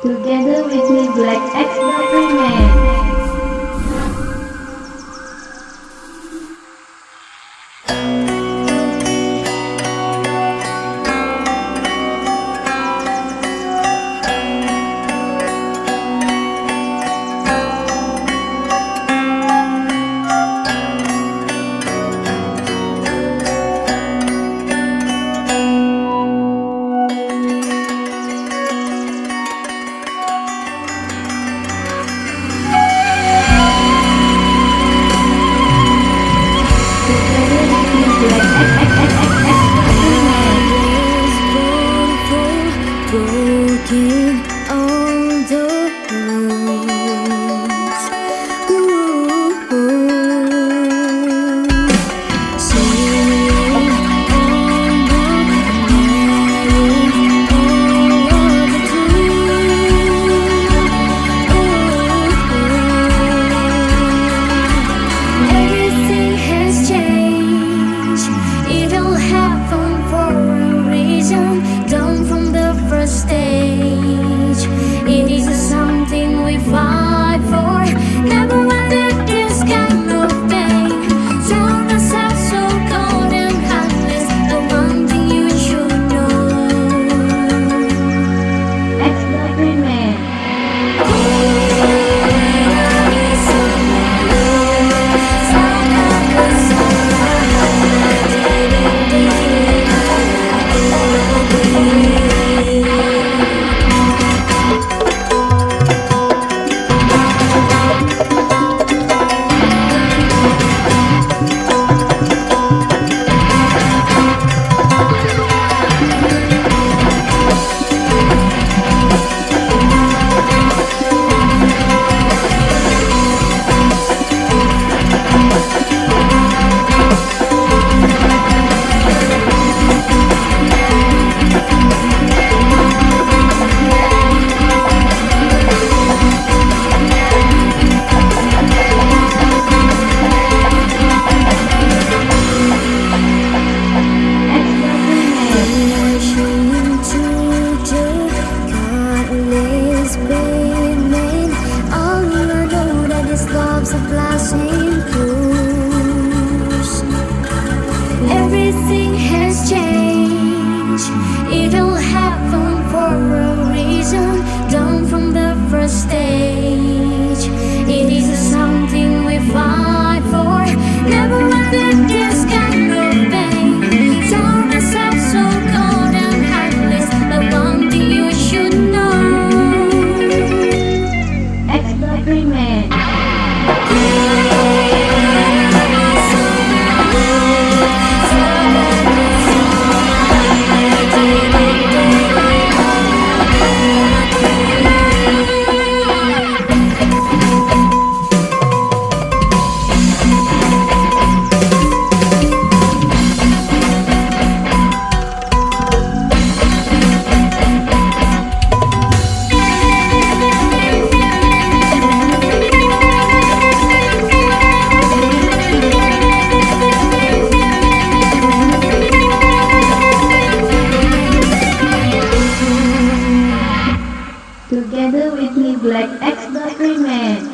Together with me, Black Let's X the Remix. Together with me Black X the 필름에